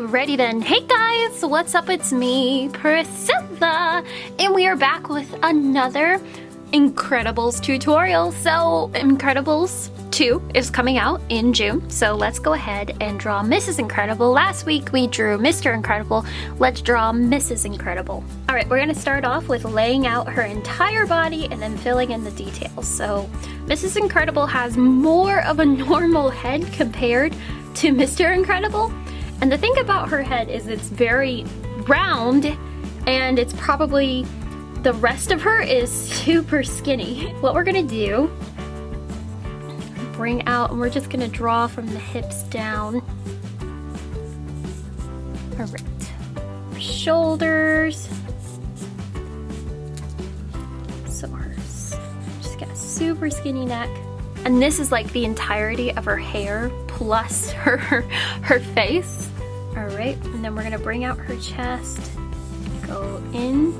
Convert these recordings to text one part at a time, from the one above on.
Alrighty then. Hey guys, what's up? It's me, Priscilla, and we are back with another Incredibles tutorial. So, Incredibles 2 is coming out in June, so let's go ahead and draw Mrs. Incredible. Last week we drew Mr. Incredible. Let's draw Mrs. Incredible. Alright, we're going to start off with laying out her entire body and then filling in the details. So, Mrs. Incredible has more of a normal head compared to Mr. Incredible. And the thing about her head is it's very round and it's probably the rest of her is super skinny. What we're gonna do, bring out, and we're just gonna draw from the hips down. All right, shoulders. So her, she's got a super skinny neck. And this is like the entirety of her hair plus her, her face. Right, and then we're gonna bring out her chest, go in,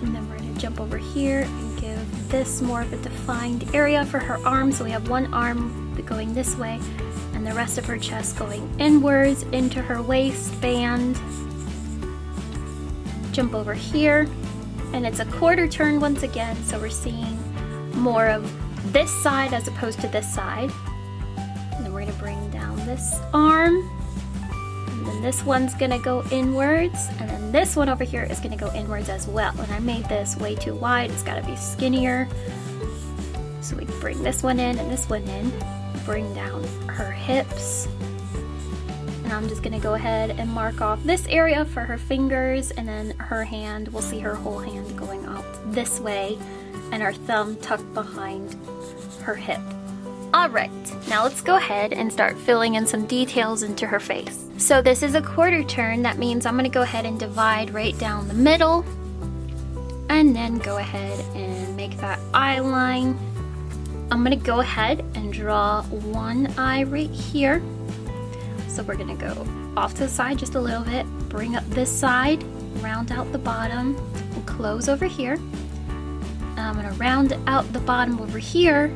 and then we're gonna jump over here and give this more of a defined area for her arm. So we have one arm going this way and the rest of her chest going inwards into her waistband. Jump over here, and it's a quarter turn once again, so we're seeing more of this side as opposed to this side. This arm. And then this one's gonna go inwards. And then this one over here is gonna go inwards as well. And I made this way too wide, it's gotta be skinnier. So we bring this one in and this one in. Bring down her hips. And I'm just gonna go ahead and mark off this area for her fingers and then her hand, we'll see her whole hand going out this way and her thumb tucked behind her hip. Alright, now let's go ahead and start filling in some details into her face. So this is a quarter turn, that means I'm going to go ahead and divide right down the middle and then go ahead and make that eye line. I'm going to go ahead and draw one eye right here. So we're going to go off to the side just a little bit, bring up this side, round out the bottom, and close over here. I'm gonna round out the bottom over here,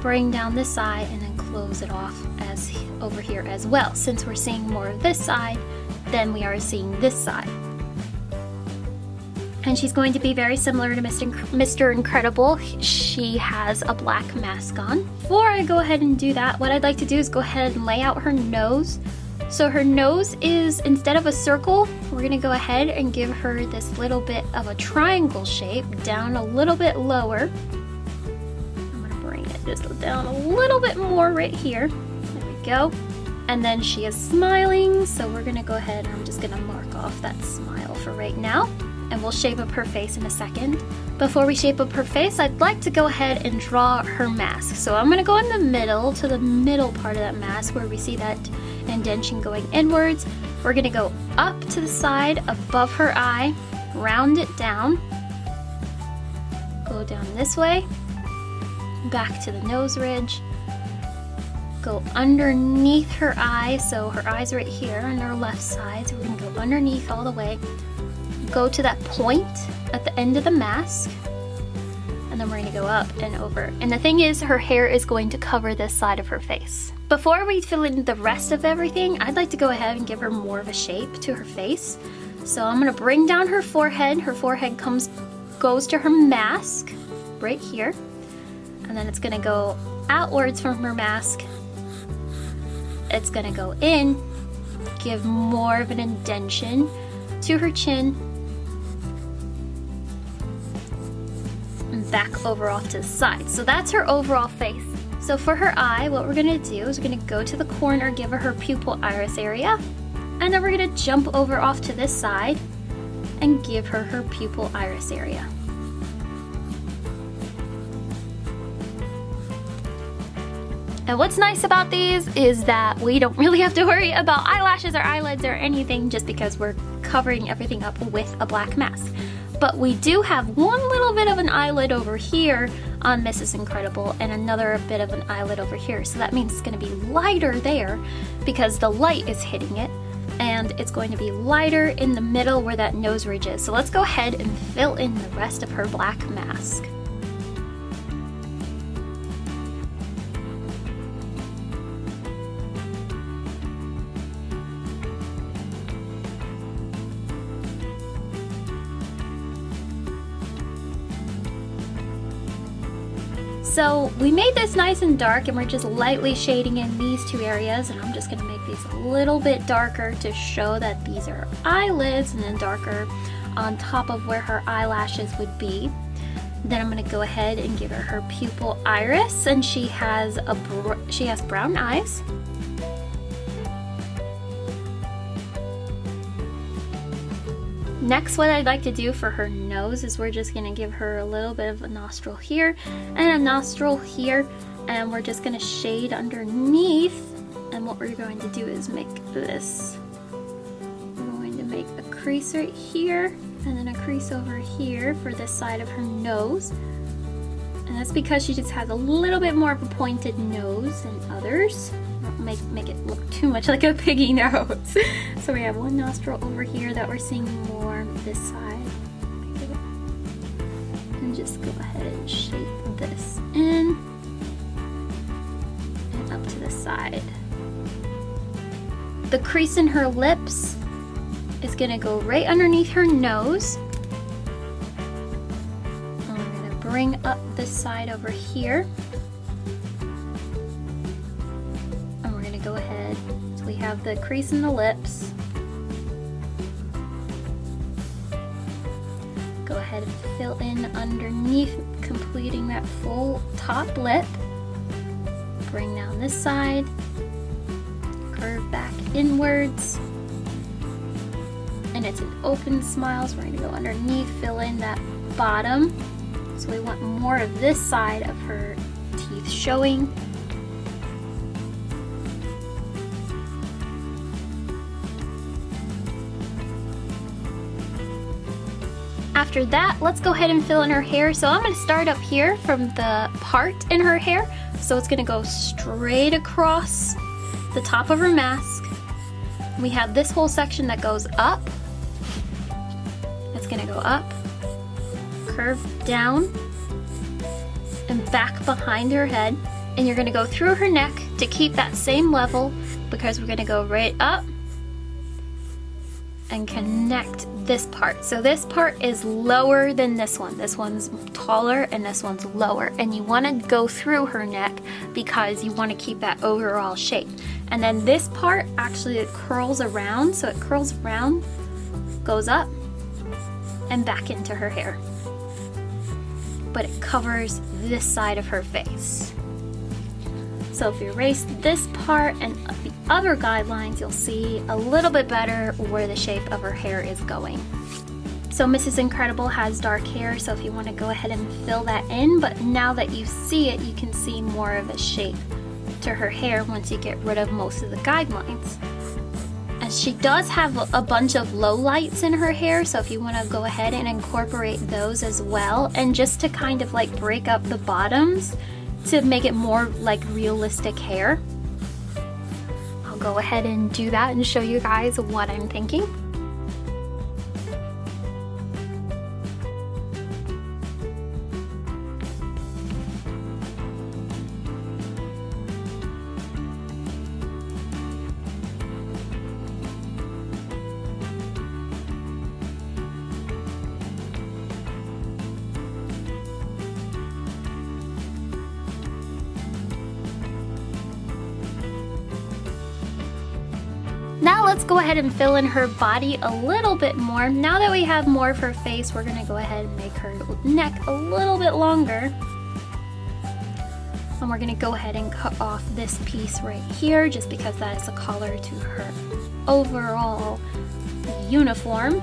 bring down this side, and then close it off as over here as well. Since we're seeing more of this side, then we are seeing this side. And she's going to be very similar to Mr. Mr. Incredible. She has a black mask on. Before I go ahead and do that, what I'd like to do is go ahead and lay out her nose so her nose is, instead of a circle, we're gonna go ahead and give her this little bit of a triangle shape down a little bit lower. Just down a little bit more right here. There we go. And then she is smiling, so we're gonna go ahead and I'm just gonna mark off that smile for right now. And we'll shape up her face in a second. Before we shape up her face, I'd like to go ahead and draw her mask. So I'm gonna go in the middle, to the middle part of that mask where we see that indentation going inwards. We're gonna go up to the side above her eye, round it down, go down this way, back to the nose ridge, go underneath her eye, so her eye's right here on her left side, so we're gonna go underneath all the way, go to that point at the end of the mask, and then we're gonna go up and over. And the thing is, her hair is going to cover this side of her face. Before we fill in the rest of everything, I'd like to go ahead and give her more of a shape to her face. So I'm gonna bring down her forehead. Her forehead comes, goes to her mask right here. And then it's gonna go outwards from her mask. It's gonna go in, give more of an indentation to her chin. And back over off to the side. So that's her overall face. So for her eye, what we're gonna do is we're gonna go to the corner, give her her pupil iris area, and then we're gonna jump over off to this side and give her her pupil iris area. And what's nice about these is that we don't really have to worry about eyelashes or eyelids or anything just because we're covering everything up with a black mask. But we do have one little bit of an eyelid over here on Mrs. Incredible and another bit of an eyelid over here. So that means it's gonna be lighter there because the light is hitting it and it's going to be lighter in the middle where that nose ridge is. So let's go ahead and fill in the rest of her black mask. So we made this nice and dark and we're just lightly shading in these two areas and I'm just gonna make these a little bit darker to show that these are eyelids and then darker on top of where her eyelashes would be. Then I'm gonna go ahead and give her her pupil iris and she has a she has brown eyes. Next, what I'd like to do for her nose is we're just gonna give her a little bit of a nostril here and a nostril here, and we're just gonna shade underneath. And what we're going to do is make this. We're going to make a crease right here, and then a crease over here for this side of her nose. And that's because she just has a little bit more of a pointed nose than others make, make it look too much like a piggy nose. so we have one nostril over here that we're seeing more this side. And just go ahead and shape this in and up to the side. The crease in her lips is gonna go right underneath her nose. We're gonna bring up this side over here. And we're gonna go ahead. So we have the crease in the lips. Fill in underneath, completing that full top lip. Bring down this side, curve back inwards. And it's an open smile, so we're gonna go underneath, fill in that bottom. So we want more of this side of her teeth showing. After that, let's go ahead and fill in her hair. So I'm gonna start up here from the part in her hair. So it's gonna go straight across the top of her mask. We have this whole section that goes up. It's gonna go up, curve down, and back behind her head. And you're gonna go through her neck to keep that same level because we're gonna go right up and connect this part. So this part is lower than this one. This one's taller and this one's lower. And you wanna go through her neck because you wanna keep that overall shape. And then this part, actually it curls around. So it curls around, goes up, and back into her hair. But it covers this side of her face. So if you erase this part and the other guidelines, you'll see a little bit better where the shape of her hair is going. So Mrs. Incredible has dark hair, so if you want to go ahead and fill that in, but now that you see it, you can see more of a shape to her hair once you get rid of most of the guidelines. And she does have a bunch of low lights in her hair, so if you want to go ahead and incorporate those as well, and just to kind of like break up the bottoms, to make it more like realistic hair. I'll go ahead and do that and show you guys what I'm thinking. Ahead and fill in her body a little bit more. Now that we have more of her face, we're gonna go ahead and make her neck a little bit longer. And we're gonna go ahead and cut off this piece right here just because that is a collar to her overall uniform.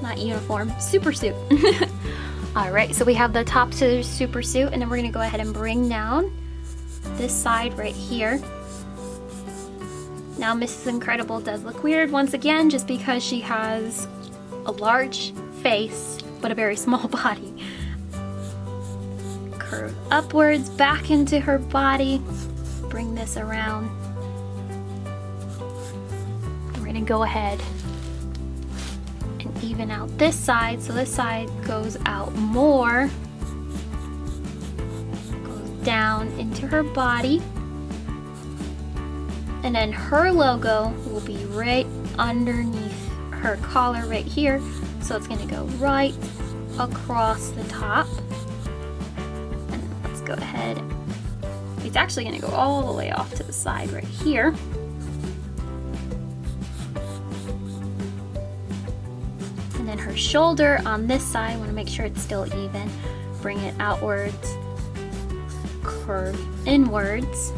Not uniform, super suit. Alright, so we have the top to the super suit and then we're gonna go ahead and bring down this side right here now Mrs. Incredible does look weird once again just because she has a large face but a very small body. Curve upwards back into her body. Bring this around. We're gonna go ahead and even out this side so this side goes out more. Goes down into her body. And then her logo will be right underneath her collar right here. So it's gonna go right across the top. And let's go ahead. It's actually gonna go all the way off to the side right here. And then her shoulder on this side, I wanna make sure it's still even. Bring it outwards, curve inwards.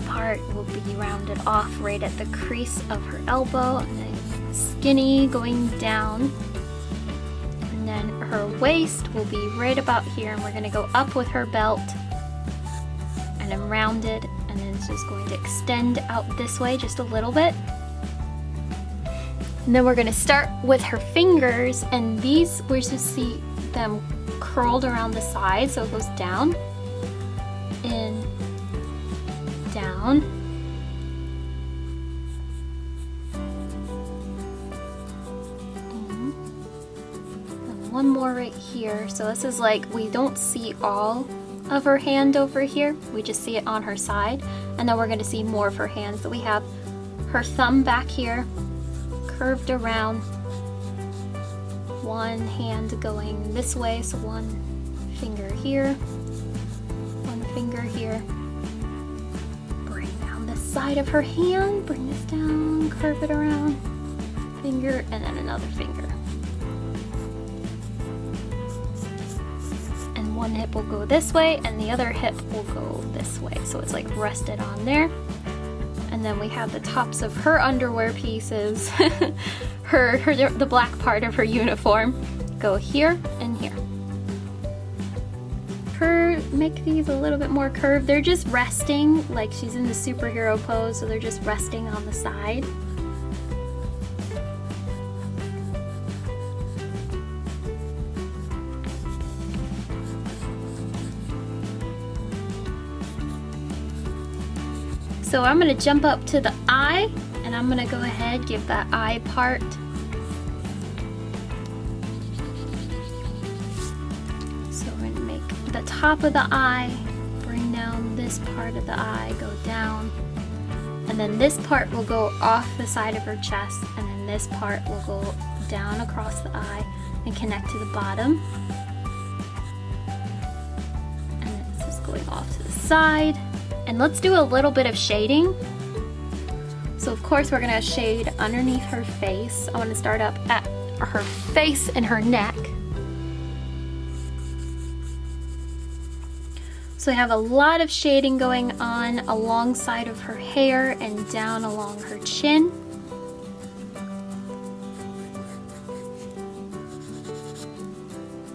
Part will be rounded off right at the crease of her elbow and skinny going down. And then her waist will be right about here and we're gonna go up with her belt and then rounded and then it's just going to extend out this way just a little bit. And then we're gonna start with her fingers and these, we're just see them curled around the side so it goes down, in, down. And one more right here. So this is like, we don't see all of her hand over here. We just see it on her side. And then we're gonna see more of her hands. So we have her thumb back here, curved around. One hand going this way, so one finger here, one finger here. Side of her hand, bring this down, curve it around, finger, and then another finger. And one hip will go this way, and the other hip will go this way. So it's like rested on there and then we have the tops of her underwear pieces, her, her the black part of her uniform, go here and make these a little bit more curved. They're just resting, like she's in the superhero pose, so they're just resting on the side. So I'm gonna jump up to the eye and I'm gonna go ahead, give that eye part. Top of the eye, bring down this part of the eye, go down. And then this part will go off the side of her chest and then this part will go down across the eye and connect to the bottom. And this is going off to the side. And let's do a little bit of shading. So of course we're gonna shade underneath her face. I wanna start up at her face and her neck. So I have a lot of shading going on alongside of her hair and down along her chin.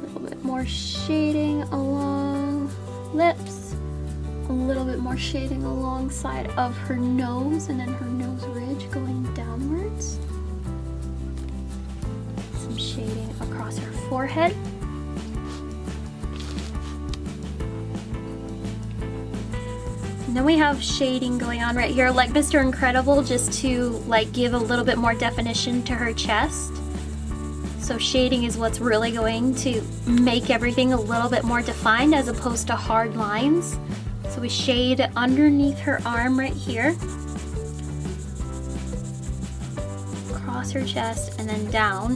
A little bit more shading along lips a little bit more shading alongside of her nose and then her nose ridge going downwards. Some shading across her forehead. Then we have shading going on right here like Mr. Incredible just to like give a little bit more definition to her chest. So shading is what's really going to make everything a little bit more defined as opposed to hard lines. So we shade underneath her arm right here. Across her chest and then down.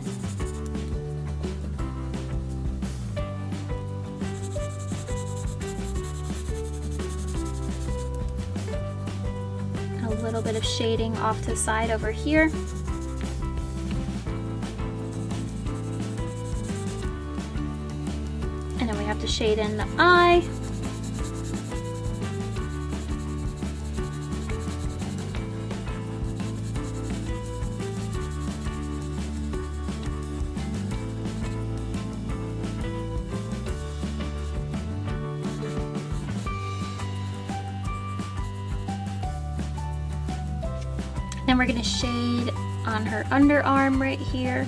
Shading off to the side over here. And then we have to shade in the eye. We're gonna shade on her underarm right here.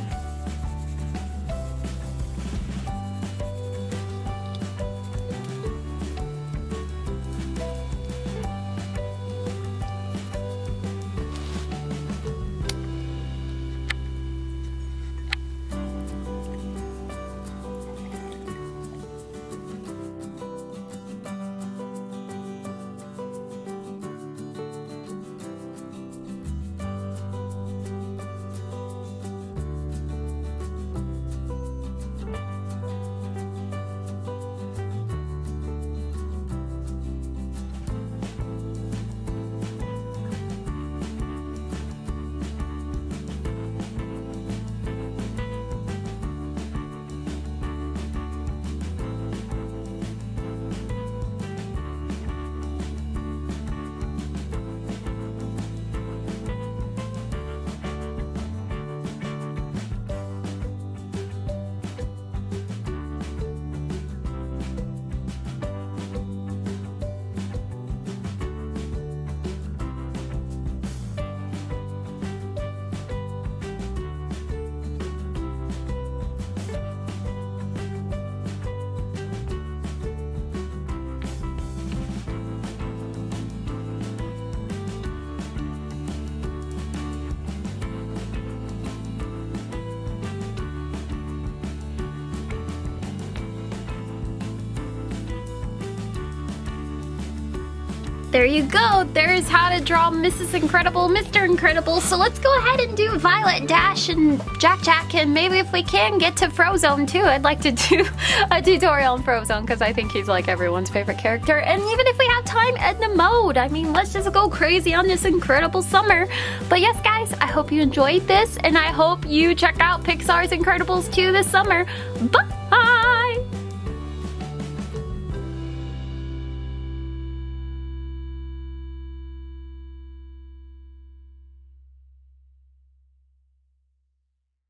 There you go. There's how to draw Mrs. Incredible, Mr. Incredible. So let's go ahead and do Violet, Dash, and Jack Jack. And maybe if we can get to Frozone too. I'd like to do a tutorial on Frozone because I think he's like everyone's favorite character. And even if we have time, Edna Mode. I mean, let's just go crazy on this incredible summer. But yes, guys, I hope you enjoyed this. And I hope you check out Pixar's Incredibles 2 this summer. Bye!